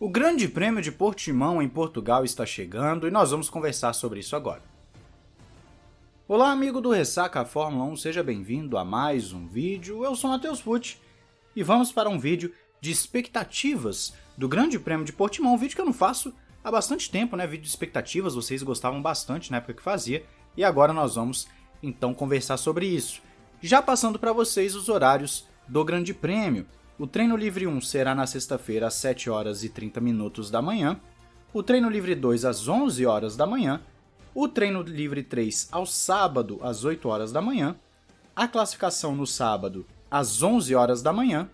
O Grande Prêmio de Portimão em Portugal está chegando e nós vamos conversar sobre isso agora. Olá, amigo do Ressaca Fórmula 1, seja bem-vindo a mais um vídeo. Eu sou Matheus Pucci e vamos para um vídeo de expectativas do Grande Prêmio de Portimão, um vídeo que eu não faço há bastante tempo, né? Vídeo de expectativas, vocês gostavam bastante na época que fazia, e agora nós vamos então conversar sobre isso. Já passando para vocês os horários do Grande Prêmio. O treino livre 1 será na sexta-feira às 7 horas e 30 minutos da manhã, o treino livre 2 às 11 horas da manhã, o treino livre 3 ao sábado às 8 horas da manhã, a classificação no sábado às 11 horas da manhã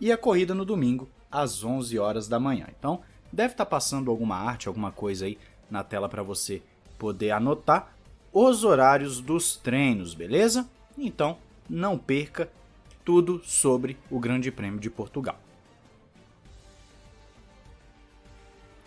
e a corrida no domingo às 11 horas da manhã. Então, deve estar tá passando alguma arte, alguma coisa aí na tela para você poder anotar os horários dos treinos, beleza? Então, não perca tudo sobre o Grande Prêmio de Portugal.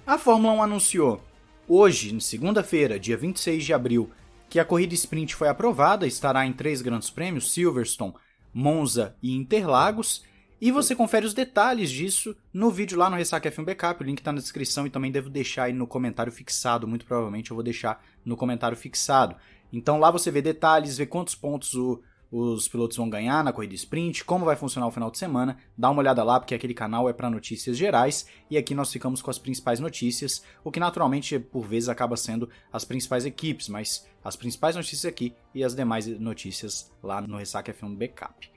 A Fórmula 1 anunciou hoje, segunda-feira, dia 26 de abril, que a corrida sprint foi aprovada, estará em três grandes prêmios, Silverstone, Monza e Interlagos, e você confere os detalhes disso no vídeo lá no Ressaca F1 Backup, o link está na descrição e também devo deixar aí no comentário fixado, muito provavelmente eu vou deixar no comentário fixado. Então lá você vê detalhes, vê quantos pontos o, os pilotos vão ganhar na corrida sprint, como vai funcionar o final de semana. Dá uma olhada lá, porque aquele canal é para notícias gerais e aqui nós ficamos com as principais notícias, o que naturalmente por vezes acaba sendo as principais equipes, mas as principais notícias aqui e as demais notícias lá no Ressaca F1 Backup.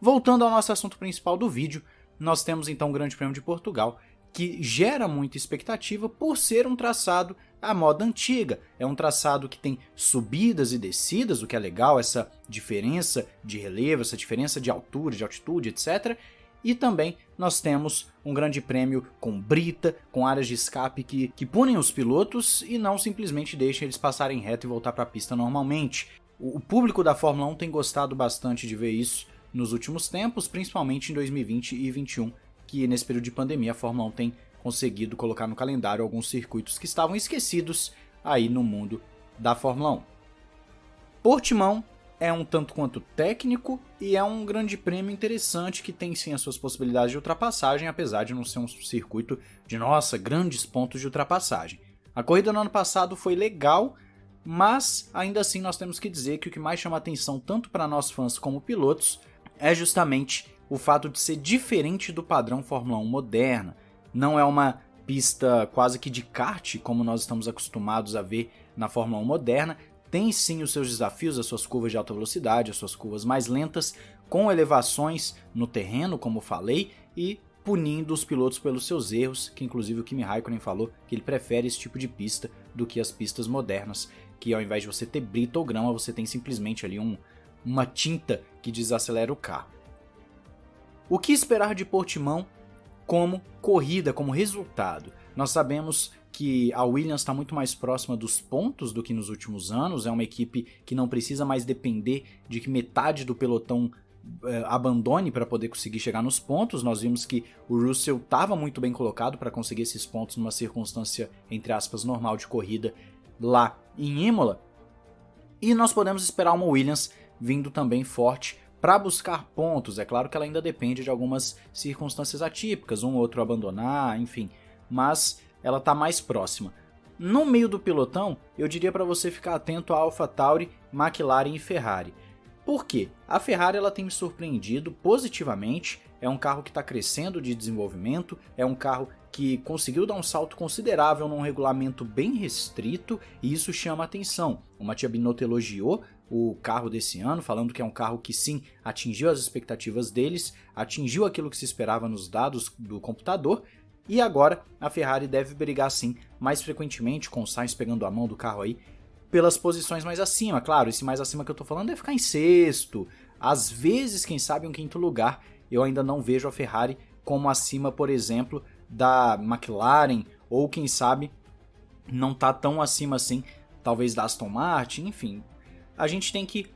Voltando ao nosso assunto principal do vídeo, nós temos então o Grande Prêmio de Portugal, que gera muita expectativa por ser um traçado à moda antiga. É um traçado que tem subidas e descidas, o que é legal, essa diferença de relevo, essa diferença de altura, de altitude, etc. E também nós temos um grande prêmio com brita, com áreas de escape que, que punem os pilotos e não simplesmente deixam eles passarem reto e voltar para a pista normalmente. O, o público da Fórmula 1 tem gostado bastante de ver isso nos últimos tempos, principalmente em 2020 e 2021, que nesse período de pandemia a Fórmula 1 tem conseguido colocar no calendário alguns circuitos que estavam esquecidos aí no mundo da Fórmula 1. Portimão é um tanto quanto técnico e é um grande prêmio interessante que tem sim as suas possibilidades de ultrapassagem, apesar de não ser um circuito de nossa, grandes pontos de ultrapassagem. A corrida no ano passado foi legal, mas ainda assim nós temos que dizer que o que mais chama atenção tanto para nós fãs como pilotos é justamente o fato de ser diferente do padrão Fórmula 1 moderna. Não é uma pista quase que de kart, como nós estamos acostumados a ver na Fórmula 1 moderna. Tem sim os seus desafios, as suas curvas de alta velocidade, as suas curvas mais lentas, com elevações no terreno, como falei, e punindo os pilotos pelos seus erros, que inclusive o Kimi Raikkonen falou que ele prefere esse tipo de pista do que as pistas modernas, que ao invés de você ter brita ou grama, você tem simplesmente ali um, uma tinta que desacelera o carro. O que esperar de Portimão como corrida, como resultado? Nós sabemos que a Williams está muito mais próxima dos pontos do que nos últimos anos, é uma equipe que não precisa mais depender de que metade do pelotão eh, abandone para poder conseguir chegar nos pontos. Nós vimos que o Russell estava muito bem colocado para conseguir esses pontos numa circunstância, entre aspas, normal de corrida lá em Imola. E nós podemos esperar uma Williams vindo também forte para buscar pontos. É claro que ela ainda depende de algumas circunstâncias atípicas, um ou outro abandonar, enfim, mas ela está mais próxima. No meio do pelotão, eu diria para você ficar atento a AlphaTauri, McLaren e Ferrari. Por quê? A Ferrari ela tem me surpreendido positivamente, é um carro que está crescendo de desenvolvimento, é um carro que conseguiu dar um salto considerável num regulamento bem restrito e isso chama atenção. O Mattia Binotto elogiou o carro desse ano, falando que é um carro que sim atingiu as expectativas deles, atingiu aquilo que se esperava nos dados do computador, e agora a Ferrari deve brigar sim mais frequentemente com o Sainz pegando a mão do carro aí pelas posições mais acima. Claro, esse mais acima que eu tô falando é ficar em sexto, às vezes, quem sabe, um quinto lugar. Eu ainda não vejo a Ferrari como acima, por exemplo, da McLaren, ou quem sabe não tá tão acima assim, talvez da Aston Martin, enfim, a gente tem que,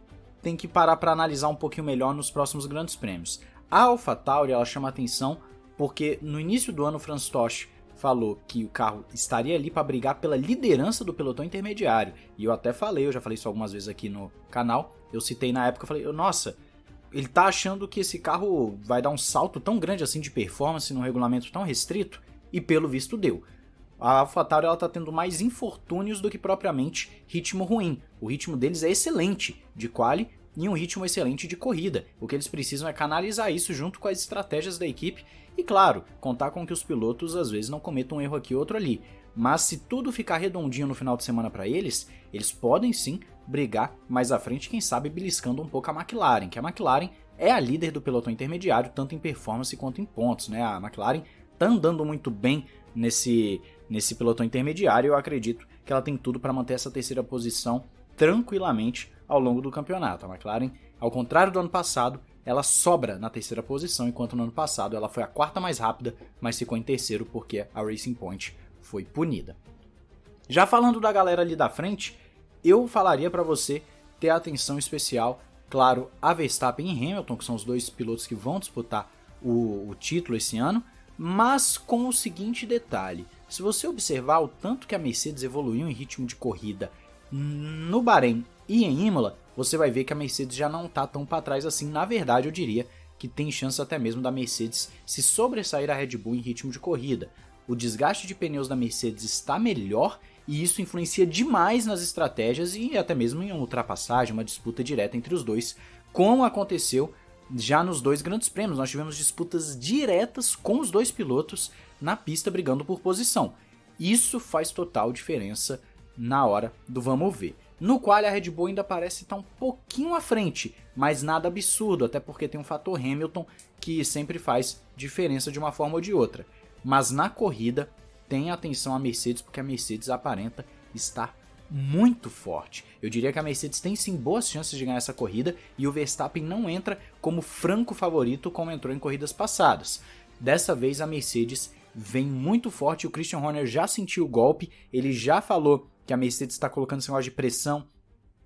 tem que parar para analisar um pouquinho melhor nos próximos grandes prêmios. A AlphaTauri ela chama atenção porque no início do ano o Franz Tosh falou que o carro estaria ali para brigar pela liderança do pelotão intermediário. E eu até falei, eu já falei isso algumas vezes aqui no canal. Eu citei na época, eu falei, nossa, ele tá achando que esse carro vai dar um salto tão grande assim de performance num regulamento tão restrito. e pelo visto deu. A AlphaTauri ela tá tendo mais infortúnios do que propriamente ritmo ruim. O ritmo deles é excelente de quali e um ritmo excelente de corrida. O que eles precisam é canalizar isso junto com as estratégias da equipe e, claro, contar com que os pilotos às vezes não cometam um erro aqui ou outro ali. Mas se tudo ficar redondinho no final de semana para eles, eles podem sim brigar mais à frente, quem sabe beliscando um pouco a McLaren, que a McLaren é a líder do pelotão intermediário, tanto em performance quanto em pontos, né? A McLaren tá andando muito bem nesse, nesse pelotão intermediário, eu acredito que ela tem tudo para manter essa terceira posição tranquilamente ao longo do campeonato. A McLaren, ao contrário do ano passado, ela sobra na terceira posição, enquanto no ano passado ela foi a quarta mais rápida, mas ficou em terceiro porque a Racing Point foi punida. Já falando da galera ali da frente, eu falaria para você ter atenção especial, claro, a Verstappen e Hamilton, que são os dois pilotos que vão disputar o, o título esse ano, mas com o seguinte detalhe: se você observar o tanto que a Mercedes evoluiu em ritmo de corrida no Bahrein e em Imola, você vai ver que a Mercedes já não está tão para trás assim. Na verdade, eu diria que tem chance até mesmo da Mercedes se sobressair a Red Bull em ritmo de corrida. O desgaste de pneus da Mercedes está melhor e isso influencia demais nas estratégias e até mesmo em uma ultrapassagem, uma disputa direta entre os dois, como aconteceu já nos dois grandes prêmios. Nós tivemos disputas diretas com os dois pilotos na pista brigando por posição. Isso faz total diferença na hora do vamos ver. No qual a Red Bull ainda parece estar um pouquinho à frente, mas nada absurdo, até porque tem um fator Hamilton que sempre faz diferença de uma forma ou de outra. Mas na corrida, tenha atenção a Mercedes, porque a Mercedes aparenta estar muito forte. Eu diria que a Mercedes tem sim boas chances de ganhar essa corrida e o Verstappen não entra como franco favorito como entrou em corridas passadas. Dessa vez a Mercedes vem muito forte, o Christian Horner já sentiu o golpe, ele já falou que a Mercedes está colocando esse negócio de pressão.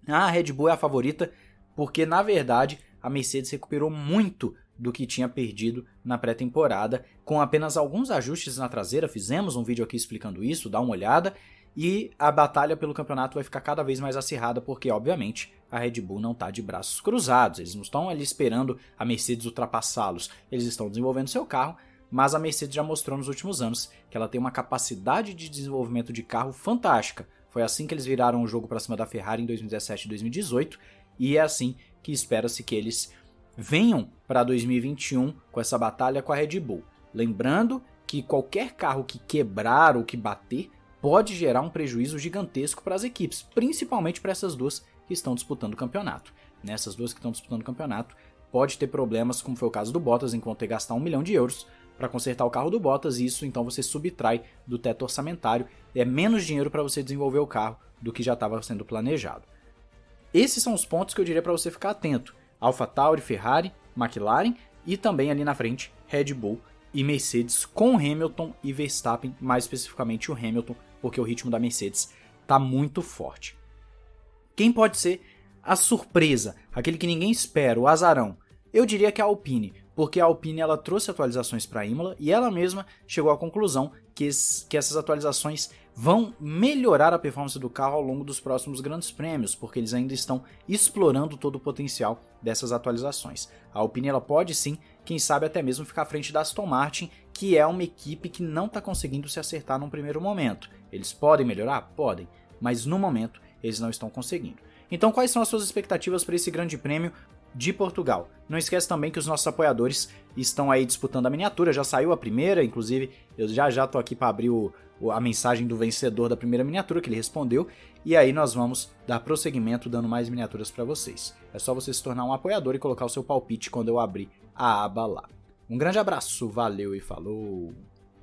Ah, a Red Bull é a favorita, porque na verdade a Mercedes recuperou muito do que tinha perdido na pré-temporada, com apenas alguns ajustes na traseira. Fizemos um vídeo aqui explicando isso, dá uma olhada. E a batalha pelo campeonato vai ficar cada vez mais acirrada, porque, obviamente, a Red Bull não está de braços cruzados. Eles não estão ali esperando a Mercedes ultrapassá-los. Eles estão desenvolvendo seu carro, mas a Mercedes já mostrou nos últimos anos que ela tem uma capacidade de desenvolvimento de carro fantástica. Foi assim que eles viraram o jogo para cima da Ferrari em 2017 e 2018, e é assim que espera-se que eles venham para 2021 com essa batalha com a Red Bull. Lembrando que qualquer carro que quebrar ou que bater pode gerar um prejuízo gigantesco para as equipes, principalmente para essas duas que estão disputando o campeonato. Nessas duas que estão disputando o campeonato, pode ter problemas, como foi o caso do Bottas, enquanto ter gastar um milhão de euros para consertar o carro do Bottas, e isso então você subtrai do teto orçamentário, é menos dinheiro para você desenvolver o carro do que já estava sendo planejado. Esses são os pontos que eu diria para você ficar atento. AlphaTauri, Ferrari, McLaren e também ali na frente Red Bull e Mercedes com Hamilton e Verstappen, mais especificamente o Hamilton, porque o ritmo da Mercedes está muito forte. Quem pode ser a surpresa, aquele que ninguém espera, o azarão? Eu diria que a Alpine, porque a Alpine ela trouxe atualizações para a Imola e ela mesma chegou à conclusão que, es, que essas atualizações vão melhorar a performance do carro ao longo dos próximos grandes prêmios, porque eles ainda estão explorando todo o potencial dessas atualizações. A Alpine ela pode sim, quem sabe até mesmo ficar à frente da Aston Martin, que é uma equipe que não está conseguindo se acertar num primeiro momento. Eles podem melhorar? Podem, mas no momento eles não estão conseguindo. Então, quais são as suas expectativas para esse grande prêmio de Portugal? Não esquece também que os nossos apoiadores estão aí disputando a miniatura, já saiu a primeira, inclusive eu já já tô aqui para abrir o, a mensagem do vencedor da primeira miniatura que ele respondeu, e aí nós vamos dar prosseguimento dando mais miniaturas para vocês. É só você se tornar um apoiador e colocar o seu palpite quando eu abrir a aba lá. Um grande abraço, valeu e falou!